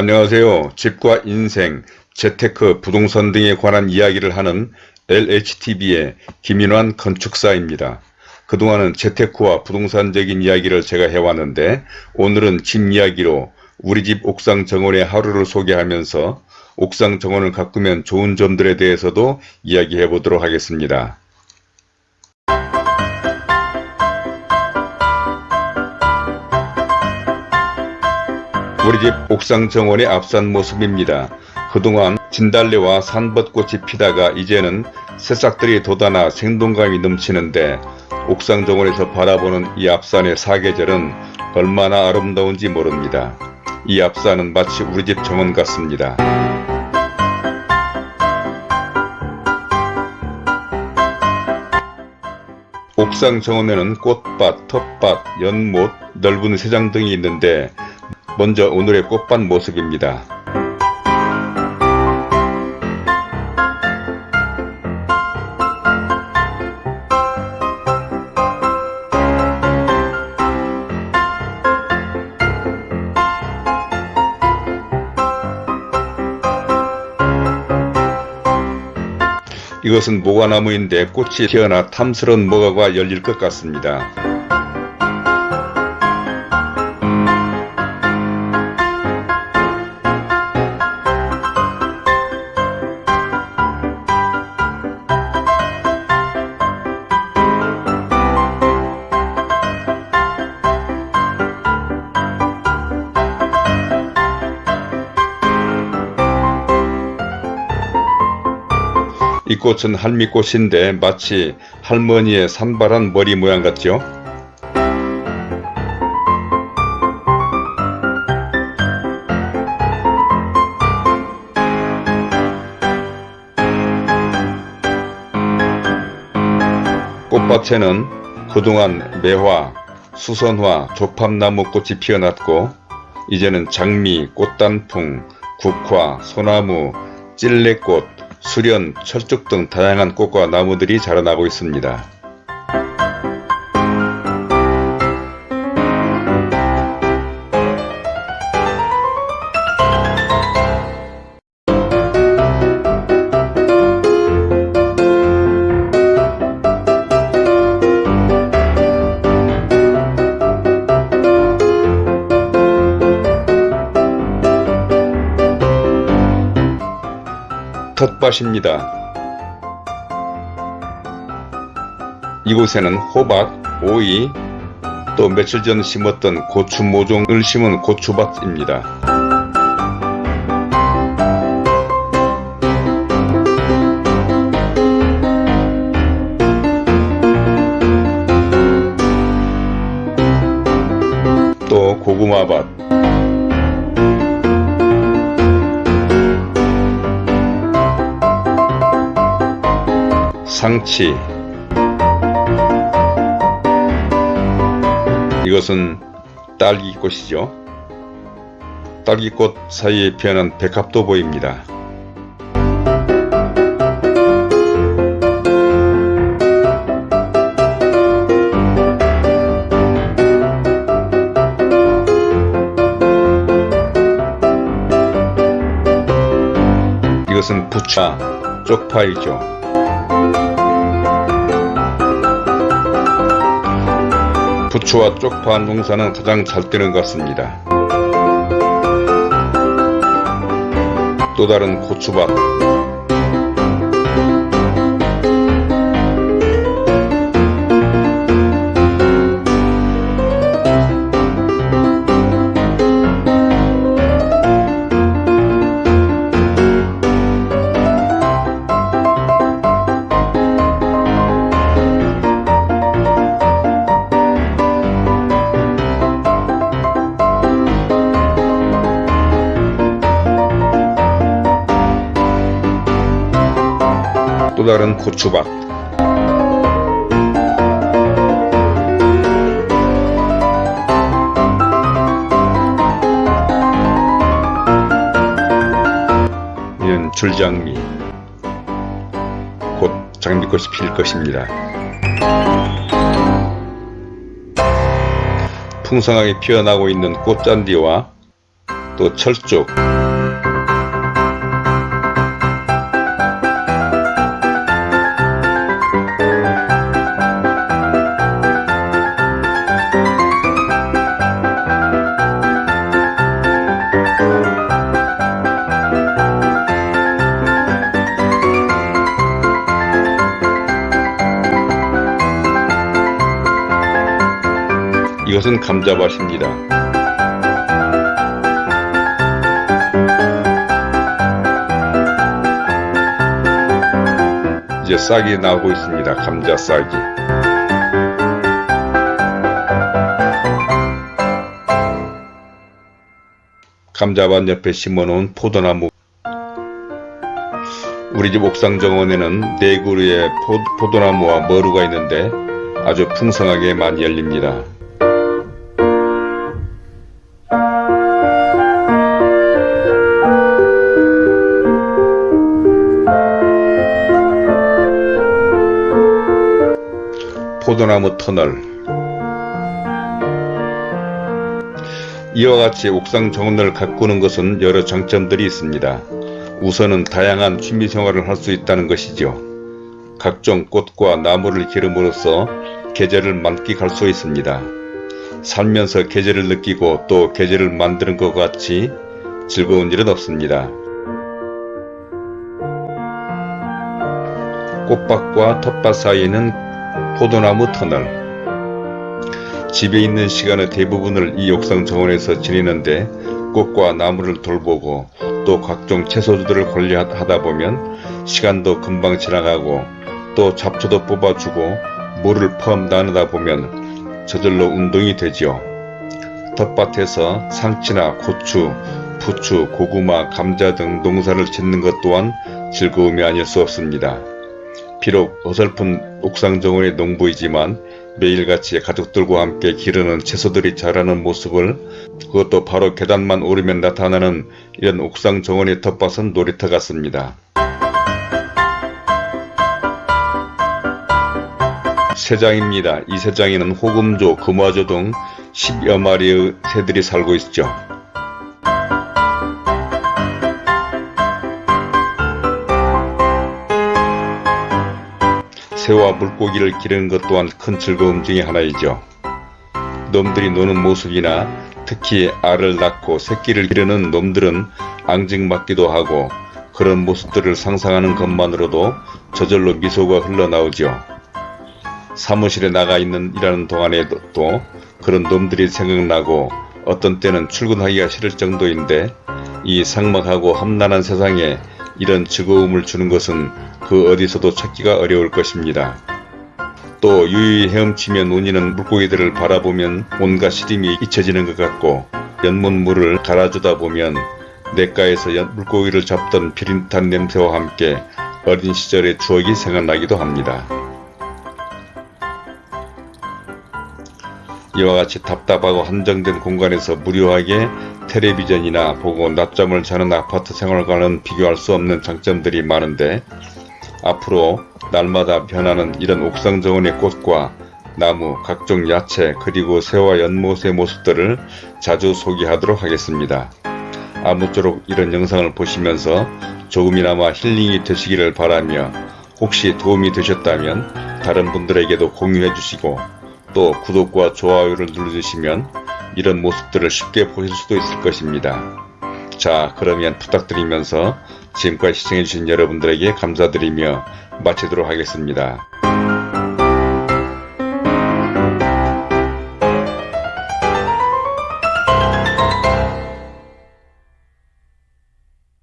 안녕하세요. 집과 인생, 재테크, 부동산 등에 관한 이야기를 하는 LHTV의 김인환 건축사입니다. 그동안은 재테크와 부동산적인 이야기를 제가 해왔는데 오늘은 집 이야기로 우리 집 옥상 정원의 하루를 소개하면서 옥상 정원을 가꾸면 좋은 점들에 대해서도 이야기해 보도록 하겠습니다. 우리 집 옥상 정원의 앞산 모습입니다. 그동안 진달래와 산벚꽃이 피다가 이제는 새싹들이 돋아나 생동감이 넘치는데 옥상 정원에서 바라보는 이 앞산의 사계절은 얼마나 아름다운지 모릅니다. 이 앞산은 마치 우리 집 정원 같습니다. 옥상 정원에는 꽃밭, 텃밭, 연못, 넓은 세장 등이 있는데 먼저 오늘의 꽃밭 모습입니다. 이것은 모과나무인데 꽃이 피어나 탐스러운 모과가 열릴 것 같습니다. 이 꽃은 할미꽃인데 마치 할머니의 산발한 머리 모양 같죠? 꽃밭에는 그동안 매화, 수선화, 조팝나무 꽃이 피어났고 이제는 장미, 꽃단풍, 국화, 소나무, 찔레꽃, 수련, 철쭉 등 다양한 꽃과 나무들이 자라나고 있습니다. 텃밭입니다. 이곳에는 호박, 오이, 또 며칠 전 심었던 고추 모종을 심은 고추밭입니다. 또 고구마밭 상치 이것은 딸기꽃이죠. 딸기꽃 사이에 피어난 백합도 보입니다. 이것은 부차 쪽파이죠. 부추와 쪽파 농사는 가장 잘 되는 것 같습니다. 또 다른 고추밭 또 다른 고추밭. 이는 줄장미. 곧 장미꽃이 필 것입니다. 풍성하게 피어나고 있는 꽃잔디와 또 철쭉, 이것은 감자밭입니다. 이제 싹이 나오고 있습니다. 감자 싹이. 감자밭 옆에 심어놓은 포도나무 우리 집 옥상 정원에는 네 그루의 포, 도나무와 머루가 있는데 아주 풍성하게 많이 열립니다. 포도나무 터널 이와 같이 옥상 정원을 가꾸는 것은 여러 장점들이 있습니다. 우선은 다양한 취미생활을 할 수 있다는 것이죠. 각종 꽃과 나무를 기름으로써 계절을 만끽할 수 있습니다. 살면서 계절을 느끼고 또 계절을 만드는 것 같이 즐거운 일은 없습니다. 꽃밭과 텃밭 사이에는 포도나무 터널 집에 있는 시간의 대부분을 이 옥상 정원에서 지내는데 꽃과 나무를 돌보고 또 각종 채소들을 관리하다 보면 시간도 금방 지나가고 또 잡초도 뽑아주고 물을 펌 나누다 보면 저절로 운동이 되지요. 텃밭에서 상치나 고추, 부추, 고구마, 감자 등 농사를 짓는 것 또한 즐거움이 아닐 수 없습니다. 비록 어설픈 옥상 정원의 농부이지만 매일같이 가족들과 함께 기르는 채소들이 자라는 모습을 그것도 바로 계단만 오르면 나타나는 이런 옥상 정원의 텃밭은 놀이터 같습니다. 새장입니다. 이 새장에는 호금조, 금화조 등 10여 마리의 새들이 살고 있죠. 새와 물고기를 기르는 것 또한 큰 즐거움 중의 하나이죠. 놈들이 노는 모습이나 특히 알을 낳고 새끼를 기르는 놈들은 앙증맞기도 하고 그런 모습들을 상상하는 것만으로도 저절로 미소가 흘러나오죠. 사무실에 나가 있는 일하는 동안에도 또 그런 놈들이 생각나고 어떤 때는 출근하기가 싫을 정도인데 이 상막하고 험난한 세상에 이런 즐거움을 주는 것은 그 어디서도 찾기가 어려울 것입니다. 또 유유히 헤엄치며 논이는 물고기들을 바라보면 온갖 시림이 잊혀지는 것 같고 연못물을 갈아주다 보면 냇가에서 물고기를 잡던 비릿한 냄새와 함께 어린 시절의 추억이 생각나기도 합니다. 이와 같이 답답하고 한정된 공간에서 무료하게 텔레비전이나 보고 낮잠을 자는 아파트 생활과는 비교할 수 없는 장점들이 많은데 앞으로 날마다 변하는 이런 옥상 정원의 꽃과 나무, 각종 야채, 그리고 새와 연못의 모습들을 자주 소개하도록 하겠습니다. 아무쪼록 이런 영상을 보시면서 조금이나마 힐링이 되시기를 바라며 혹시 도움이 되셨다면 다른 분들에게도 공유해 주시고 또 구독과 좋아요를 눌러주시면 이런 모습들을 쉽게 보실 수도 있을 것입니다. 자 그러면 부탁드리면서 지금까지 시청해주신 여러분들에게 감사드리며 마치도록 하겠습니다.